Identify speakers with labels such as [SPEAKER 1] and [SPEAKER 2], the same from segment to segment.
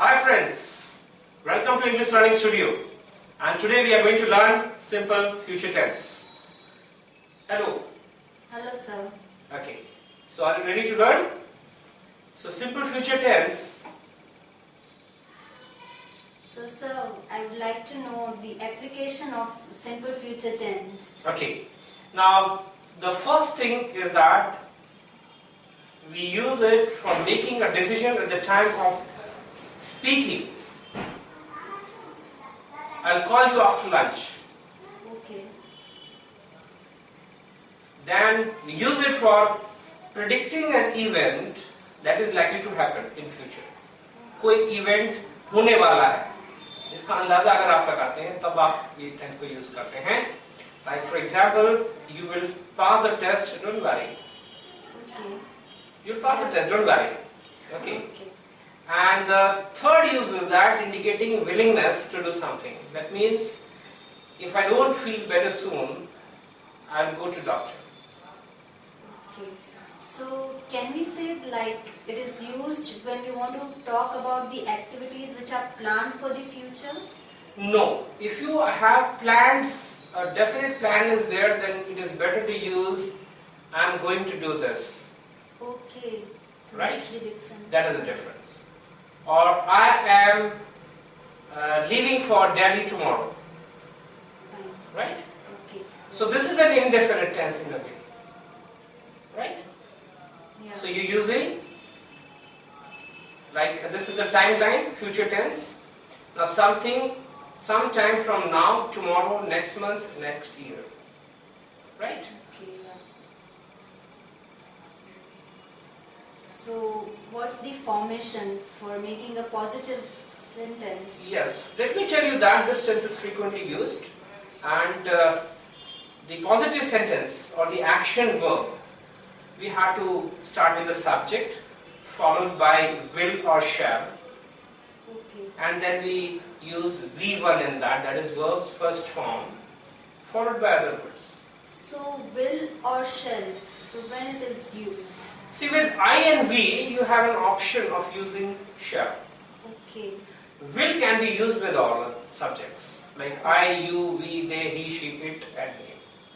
[SPEAKER 1] Hi friends, welcome to English Learning Studio and today we are going to learn simple future tense. Hello.
[SPEAKER 2] Hello, sir.
[SPEAKER 1] Okay. So are you ready to learn? So simple future tense.
[SPEAKER 2] So, sir, I would like to know the application of simple future tense.
[SPEAKER 1] Okay. Now the first thing is that we use it for making a decision at the time of speaking. I'll call you after lunch.
[SPEAKER 2] Okay.
[SPEAKER 1] Then use it for predicting an event that is likely to happen in future. कोई event होने वाला है इसका अंदाज़ा अगर आप लगाते हैं तब आप ये टेंस को यूज़ करते हैं like for example you will pass the test don't worry
[SPEAKER 2] Okay.
[SPEAKER 1] You will pass the test don't worry okay
[SPEAKER 2] Okay.
[SPEAKER 1] And the third use is that indicating willingness to do something. That means if I don't feel better soon, I'll go to doctor.
[SPEAKER 2] Okay. So, can we say like it is used when we want to talk about the activities which are planned for the future?
[SPEAKER 1] No. If you have plans, a definite plan is there, then it is better to use I'm going to do this.
[SPEAKER 2] Okay. So
[SPEAKER 1] Right.
[SPEAKER 2] that's the difference.
[SPEAKER 1] That is the difference. Or I am uh, leaving for Delhi tomorrow. Right?
[SPEAKER 2] Okay.
[SPEAKER 1] So this is an indefinite tense in a way. Right?
[SPEAKER 2] Yeah.
[SPEAKER 1] So you're using like this is a timeline, future tense. Now something, sometime from now, tomorrow, next month, next year. Right?
[SPEAKER 2] Okay. Yeah. So, what's the formation for making a positive sentence?
[SPEAKER 1] Yes. Let me tell you that this tense is frequently used and uh, the positive sentence or the action verb, we have to start with the subject followed by will or shall
[SPEAKER 2] Okay.
[SPEAKER 1] and then we use V1 in that, that is verb's first form followed by other words.
[SPEAKER 2] So, will or shall, so when it is used?
[SPEAKER 1] See with I and we you have an option of using shall.
[SPEAKER 2] Okay.
[SPEAKER 1] Will can be used with all subjects like I, you, we, they, he, she, it and me.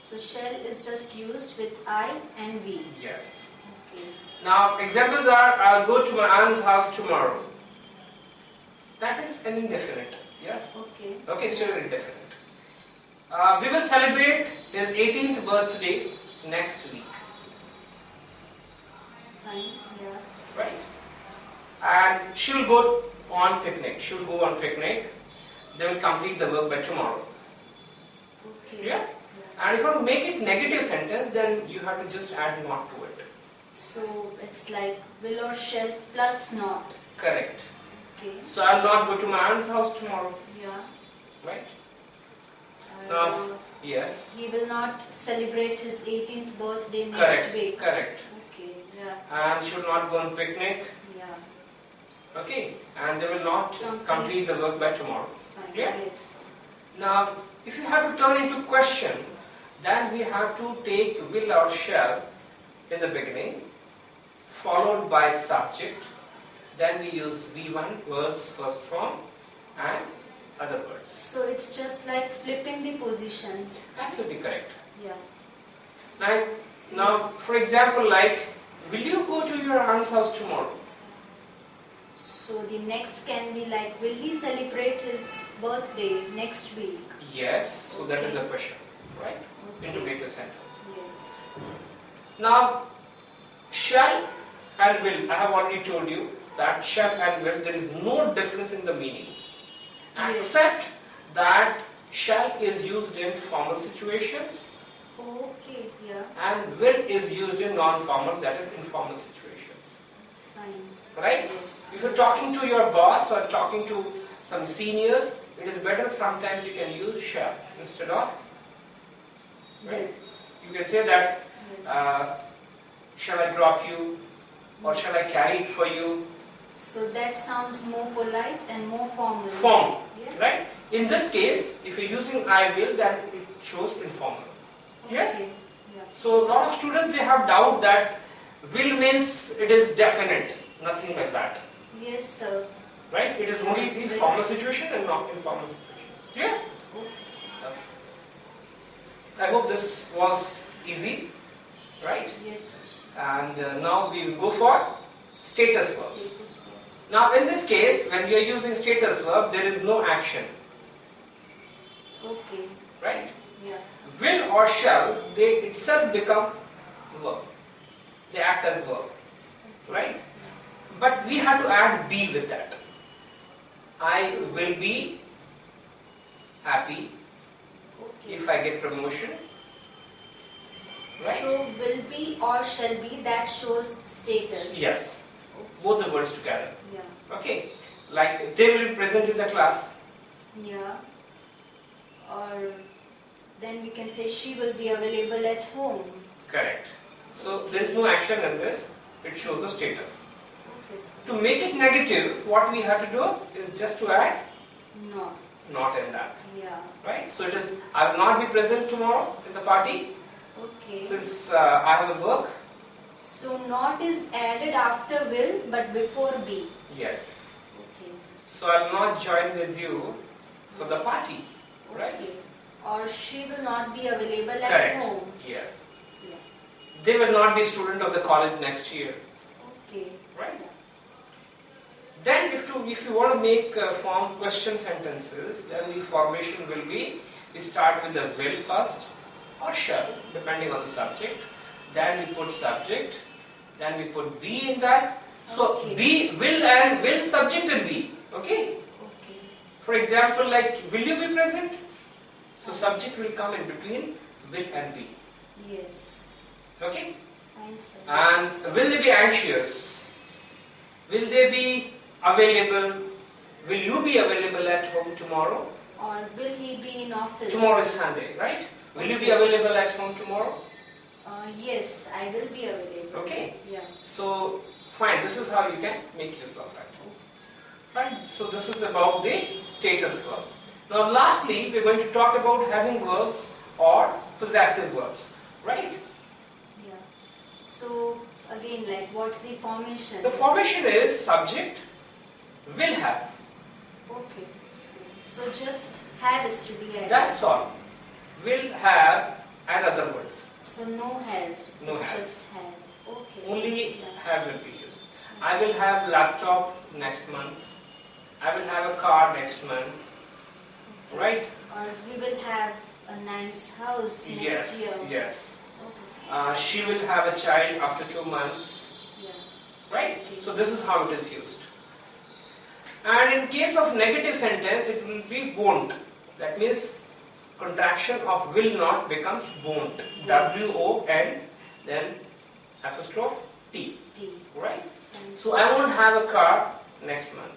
[SPEAKER 2] So, shall is just used with I and we.
[SPEAKER 1] Yes.
[SPEAKER 2] Okay.
[SPEAKER 1] Now examples are I'll go to my aunt's house tomorrow. That is an indefinite. Yes.
[SPEAKER 2] Okay.
[SPEAKER 1] Okay, still indefinite. Uh, we will celebrate his 18th birthday next week.
[SPEAKER 2] Fine. Yeah.
[SPEAKER 1] right? And she will go on picnic. She will go on picnic. They will complete the work by tomorrow.
[SPEAKER 2] Okay.
[SPEAKER 1] Yeah? And if you want to make it negative sentence, then you have to just add not to it.
[SPEAKER 2] So, it's like will or shall plus not.
[SPEAKER 1] Correct.
[SPEAKER 2] Okay.
[SPEAKER 1] So I will not go to my aunt's house tomorrow,
[SPEAKER 2] Yeah.
[SPEAKER 1] right? Now- Yes.
[SPEAKER 2] he will not celebrate his 18th birthday next
[SPEAKER 1] Correct.
[SPEAKER 2] week.
[SPEAKER 1] Correct.
[SPEAKER 2] Okay. Yeah.
[SPEAKER 1] And should not go on picnic.
[SPEAKER 2] Yeah.
[SPEAKER 1] Okay. And they will not
[SPEAKER 2] Complete.
[SPEAKER 1] complete the work by tomorrow.
[SPEAKER 2] Fine.
[SPEAKER 1] Yeah.
[SPEAKER 2] Yes.
[SPEAKER 1] Now, if you have to turn into question, then we have to take will or shall in the beginning, followed by subject. Then we use V1, verbs first form, and other words.
[SPEAKER 2] So it's just like flipping the position.
[SPEAKER 1] Absolutely correct.
[SPEAKER 2] Yeah.
[SPEAKER 1] Now, now, for example, like, will you go to your aunt's house tomorrow?
[SPEAKER 2] So the next can be like, will he celebrate his birthday next week?
[SPEAKER 1] Yes. So that is the question, right?
[SPEAKER 2] Okay.
[SPEAKER 1] Integrated sentence.
[SPEAKER 2] Yes.
[SPEAKER 1] Now, shall and will, I have already told you that shall and will, there is no difference in the meaning.
[SPEAKER 2] Yes.
[SPEAKER 1] Except that shall is used in formal situations
[SPEAKER 2] Okay. Yeah.
[SPEAKER 1] and will is used in non-formal, that is informal situations.
[SPEAKER 2] Fine.
[SPEAKER 1] Right?
[SPEAKER 2] Yes.
[SPEAKER 1] If you're
[SPEAKER 2] yes.
[SPEAKER 1] talking to your boss or talking to some seniors, it is better sometimes you can use shall instead of,
[SPEAKER 2] Will.
[SPEAKER 1] right? You can say that
[SPEAKER 2] Yes.
[SPEAKER 1] uh, shall I drop you or shall I carry it for you?
[SPEAKER 2] So that sounds more polite and more formal.
[SPEAKER 1] Form,
[SPEAKER 2] Yeah.
[SPEAKER 1] right? In this case, if you're using I will, then it shows informal. Yeah?
[SPEAKER 2] Okay. Yeah.
[SPEAKER 1] So a lot of students they have doubt that will means it is definite, nothing like that.
[SPEAKER 2] Yes, sir.
[SPEAKER 1] right? It is only the formal situation and not informal situations. Yeah.
[SPEAKER 2] Okay.
[SPEAKER 1] I hope this was easy, right?
[SPEAKER 2] Yes.
[SPEAKER 1] And uh, now we will go for status verbs. Now in this case, when we are using status verb, there is no action,
[SPEAKER 2] Okay.
[SPEAKER 1] right?
[SPEAKER 2] Yes.
[SPEAKER 1] Will or shall, they itself become verb. They act as verb, right? But we have to add be with that. I will be happy
[SPEAKER 2] Okay.
[SPEAKER 1] if I get promotion, right?
[SPEAKER 2] So will be or shall be that shows status.
[SPEAKER 1] Yes. Both the words together.
[SPEAKER 2] Yeah.
[SPEAKER 1] Okay, like they will be present in the class.
[SPEAKER 2] Yeah. Or then we can say she will be available at home.
[SPEAKER 1] Correct. So there is no action in this. It shows the status.
[SPEAKER 2] Okay.
[SPEAKER 1] To make it negative, what we have to do is just to add
[SPEAKER 2] No.
[SPEAKER 1] not in that.
[SPEAKER 2] Yeah.
[SPEAKER 1] Right? So it is I will not be present tomorrow in the party
[SPEAKER 2] Okay.
[SPEAKER 1] since uh, I have a work.
[SPEAKER 2] So not is added after will but before be.
[SPEAKER 1] Yes.
[SPEAKER 2] Okay.
[SPEAKER 1] So I will not join with you for the party. Right?
[SPEAKER 2] Okay. Or she will not be available at
[SPEAKER 1] Correct.
[SPEAKER 2] home.
[SPEAKER 1] Yes.
[SPEAKER 2] Yeah.
[SPEAKER 1] They will not be student of the college next year.
[SPEAKER 2] Okay.
[SPEAKER 1] Right? Then if, to, if you want to make uh, form question sentences, then the formation will be, we start with the will first or shall, depending on the subject. Then we put subject, then we put be in that. So
[SPEAKER 2] Okay.
[SPEAKER 1] be, will and will subject and be. Okay?
[SPEAKER 2] Okay.
[SPEAKER 1] For example, like will you be present? So subject will come in between will and be.
[SPEAKER 2] Yes.
[SPEAKER 1] Okay?
[SPEAKER 2] Fine, sir.
[SPEAKER 1] And will they be anxious? Will they be available? Will you be available at home tomorrow?
[SPEAKER 2] or will he be in office?
[SPEAKER 1] Tomorrow is Sunday, right? Will you be available at home tomorrow?
[SPEAKER 2] Uh, yes, I will be available.
[SPEAKER 1] Okay.
[SPEAKER 2] Yeah.
[SPEAKER 1] So, fine, this is how you can make use of that. Right? So, this is about the status verb. Now, lastly, we're going to talk about having verbs or possessive verbs, right?
[SPEAKER 2] Yeah. So again, like what's the formation?
[SPEAKER 1] The formation is subject, will have.
[SPEAKER 2] Okay. So just have is to be added.
[SPEAKER 1] That's all. Will have and other words.
[SPEAKER 2] So no has.
[SPEAKER 1] No
[SPEAKER 2] it's
[SPEAKER 1] has.
[SPEAKER 2] just have. Okay.
[SPEAKER 1] Only
[SPEAKER 2] yeah.
[SPEAKER 1] have will be used. I will have laptop next month. I will have a car next month.
[SPEAKER 2] Okay.
[SPEAKER 1] Right?
[SPEAKER 2] Or we will have a nice house next
[SPEAKER 1] yes,
[SPEAKER 2] year.
[SPEAKER 1] yes.
[SPEAKER 2] Okay.
[SPEAKER 1] Uh, she will have a child after two months.
[SPEAKER 2] Yeah.
[SPEAKER 1] Right? So this is how it is used. And in case of negative sentence, it will be won't. That means contraction of will not becomes won't. W O N then apostrophe t. Right? So I won't have a car next month.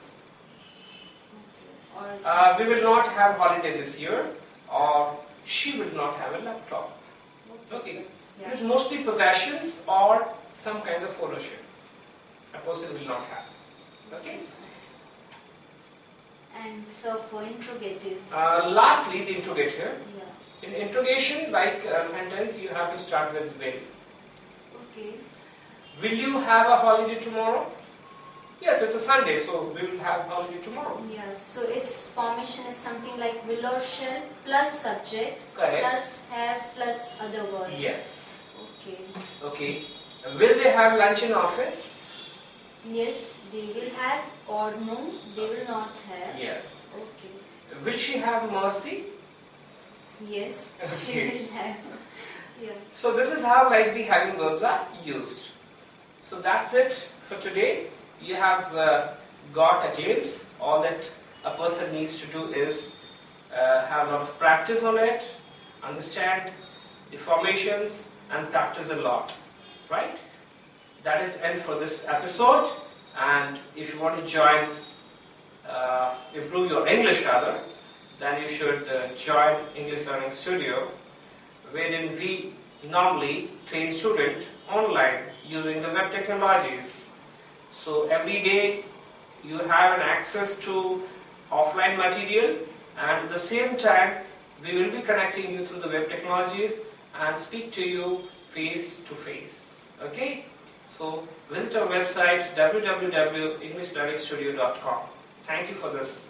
[SPEAKER 1] Uh, we will not have holiday this year, or she will not have a laptop. okay. It is mostly possessions or some kinds of ownership. A person will not have. Okay.
[SPEAKER 2] And so for interrogative.
[SPEAKER 1] Uh, lastly, the interrogative.
[SPEAKER 2] yeah.
[SPEAKER 1] In interrogation, like a sentence, you have to start with will.
[SPEAKER 2] Okay.
[SPEAKER 1] Will you have a holiday tomorrow? Yes, it's a Sunday, so we will have holiday tomorrow.
[SPEAKER 2] Yes, So its formation is something like will or shall plus subject
[SPEAKER 1] Correct.
[SPEAKER 2] plus have plus other words.
[SPEAKER 1] Yes.
[SPEAKER 2] Okay.
[SPEAKER 1] Okay. Will they have lunch in office?
[SPEAKER 2] Yes, they will have or no, they will not have.
[SPEAKER 1] Yes.
[SPEAKER 2] Okay.
[SPEAKER 1] Will she have mercy?
[SPEAKER 2] Yes, she
[SPEAKER 1] Okay.
[SPEAKER 2] will have. Yeah.
[SPEAKER 1] So this is how like the having verbs are used. So that's it for today. You have uh, got a glimpse. All that a person needs to do is uh, have a lot of practice on it, understand the formations and practice a lot. Right? That is end for this episode. And if you want to join, uh, improve your English rather, then you should uh, join English Learning Studio wherein we normally train student online using the web technologies. So every day you have an access to offline material and at the same time we will be connecting you through the web technologies and speak to you face to face. Okay? So visit our website www.englishlearningstudio.com. Thank you for this